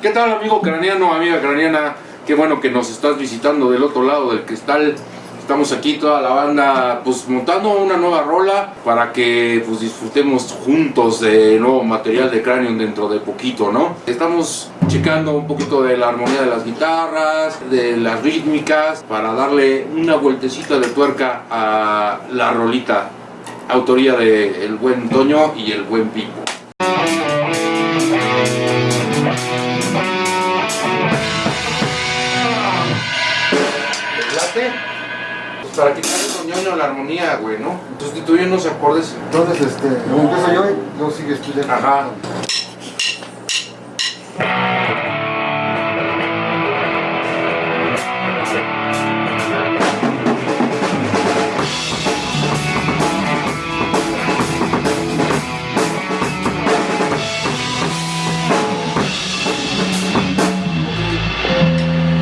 ¿Qué tal amigo craneano, amiga craneana? Qué bueno que nos estás visitando del otro lado del cristal. Estamos aquí toda la banda pues montando una nueva rola para que pues disfrutemos juntos de nuevo material de cráneo dentro de poquito, ¿no? Estamos checando un poquito de la armonía de las guitarras, de las rítmicas, para darle una vueltecita de tuerca a la rolita. Autoría de el buen Toño y el buen Pipo. Para quitar el ñoño la armonía, güey, ¿no? Sustituye unos acordes. Entonces, este, empiezo yo y luego sigues tú ya. Ajá.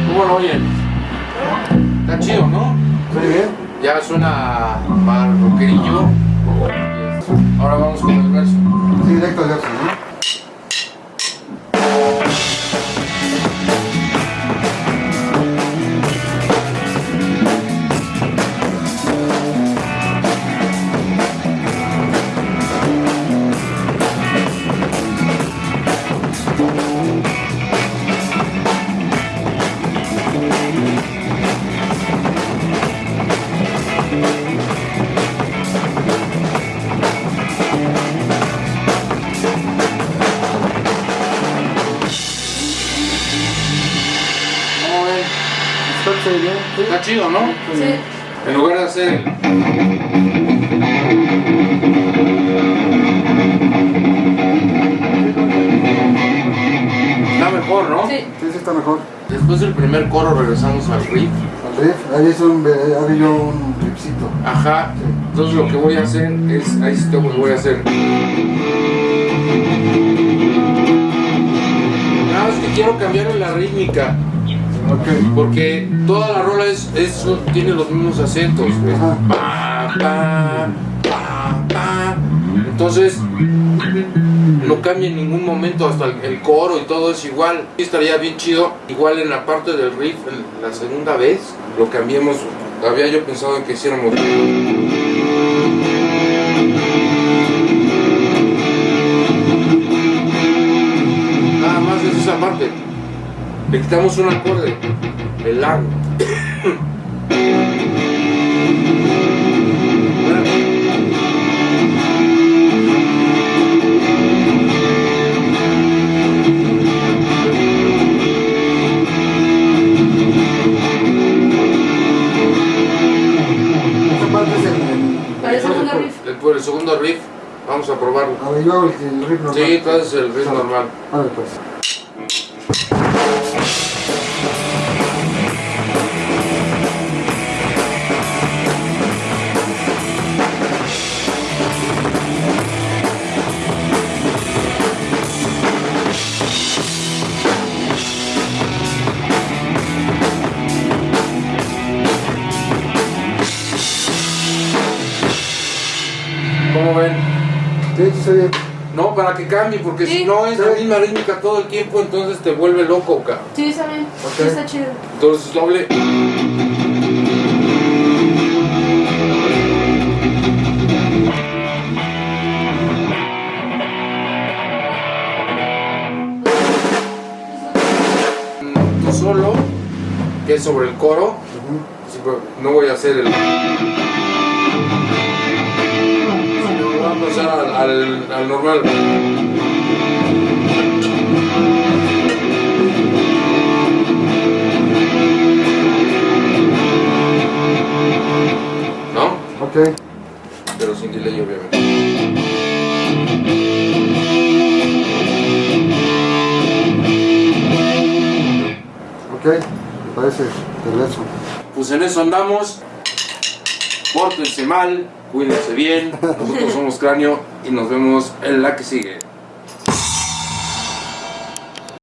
¿Cómo lo oyen? Está chido, ¿no? Muy bien. Ya suena más rockerillo. Ahora vamos con el verso. Sí, directo al verso, Está muy bien. Sí. Está chido, ¿no? Sí. En lugar de hacer... Está mejor, ¿no? Sí. Sí, sí está mejor. Después del primer coro regresamos al riff. Al riff, ahí es un, había yo un riffcito. Ajá. Sí. Entonces lo que voy a hacer es... Ahí sí tengo que voy a hacer... Nada más que quiero cambiarle la rítmica. Porque toda la rola es, es- tiene los mismos acentos. Pa, pa, pa, pa. Entonces, no cambia en ningún momento, hasta el, el coro y todo es igual. Sí estaría bien chido. Igual en la parte del riff, en la segunda vez, lo cambiemos. Había yo pensado en que hiciéramos. Le quitamos un acorde, el la. Esta parte es el... el- Para el segundo riff. El, por el segundo riff, vamos a probarlo. A ver, yo hago el, el riff normal. Sí, entonces el riff normal. A ver, pues. ¿Cómo ven? Sí, sí, está bien. No, para que cambie, porque Sí. si no es la Sí. misma rítmica todo el tiempo, entonces te vuelve loco, cabrón. Sí, está bien. Sí, Ok. está chido. Entonces doble. Solo, que es sobre el coro. Sí, no voy a hacer el. Al, al- al normal. ¿No? Ok. Pero sin delay, obviamente. Ok. Me parece perverso. Pues en eso andamos. Pórtense mal, cuídense bien. Nosotros somos Cráneo y nos vemos en la que sigue.